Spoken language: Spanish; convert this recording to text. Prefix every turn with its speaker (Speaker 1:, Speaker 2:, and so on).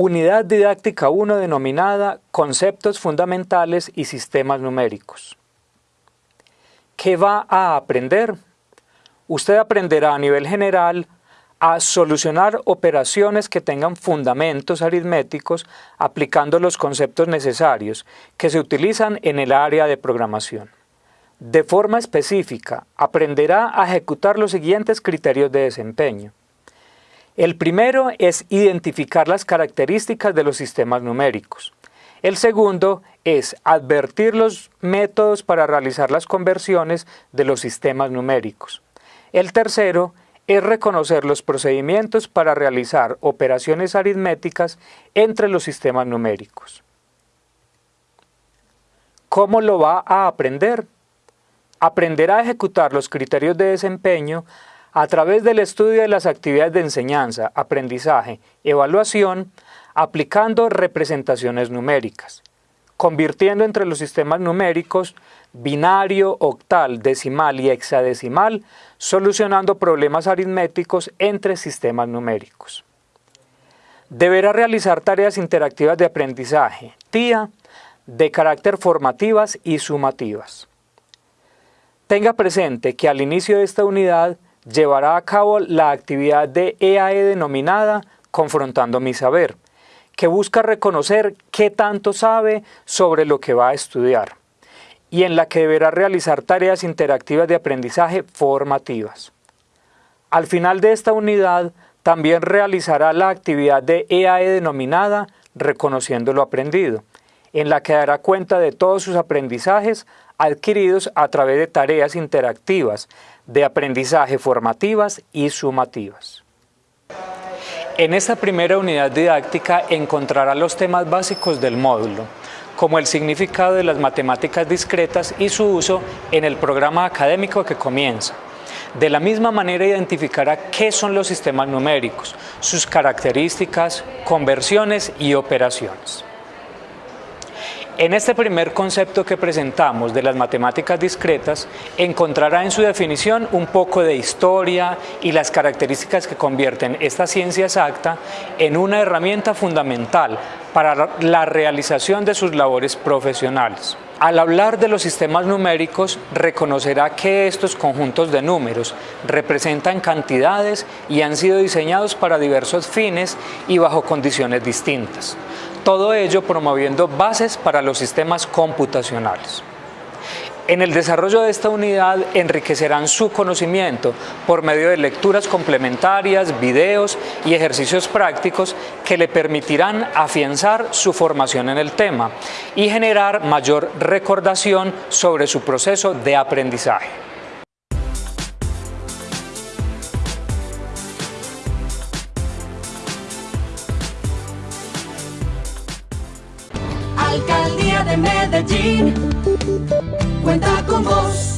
Speaker 1: Unidad didáctica 1 denominada Conceptos fundamentales y sistemas numéricos. ¿Qué va a aprender? Usted aprenderá a nivel general a solucionar operaciones que tengan fundamentos aritméticos aplicando los conceptos necesarios que se utilizan en el área de programación. De forma específica, aprenderá a ejecutar los siguientes criterios de desempeño. El primero es identificar las características de los sistemas numéricos. El segundo es advertir los métodos para realizar las conversiones de los sistemas numéricos. El tercero es reconocer los procedimientos para realizar operaciones aritméticas entre los sistemas numéricos. ¿Cómo lo va a aprender? Aprenderá a ejecutar los criterios de desempeño a través del estudio de las actividades de enseñanza, aprendizaje, evaluación, aplicando representaciones numéricas, convirtiendo entre los sistemas numéricos binario, octal, decimal y hexadecimal, solucionando problemas aritméticos entre sistemas numéricos. Deberá realizar tareas interactivas de aprendizaje, TIA, de carácter formativas y sumativas. Tenga presente que al inicio de esta unidad llevará a cabo la actividad de EAE e denominada Confrontando mi saber, que busca reconocer qué tanto sabe sobre lo que va a estudiar y en la que deberá realizar tareas interactivas de aprendizaje formativas. Al final de esta unidad, también realizará la actividad de EAE e denominada Reconociendo lo aprendido, en la que dará cuenta de todos sus aprendizajes adquiridos a través de tareas interactivas de aprendizaje formativas y sumativas. En esta primera unidad didáctica encontrará los temas básicos del módulo, como el significado de las matemáticas discretas y su uso en el programa académico que comienza. De la misma manera identificará qué son los sistemas numéricos, sus características, conversiones y operaciones. En este primer concepto que presentamos de las matemáticas discretas, encontrará en su definición un poco de historia y las características que convierten esta ciencia exacta en una herramienta fundamental para la realización de sus labores profesionales. Al hablar de los sistemas numéricos, reconocerá que estos conjuntos de números representan cantidades y han sido diseñados para diversos fines y bajo condiciones distintas todo ello promoviendo bases para los sistemas computacionales. En el desarrollo de esta unidad enriquecerán su conocimiento por medio de lecturas complementarias, videos y ejercicios prácticos que le permitirán afianzar su formación en el tema y generar mayor recordación sobre su proceso de aprendizaje.
Speaker 2: De Medellín, cuenta con vos.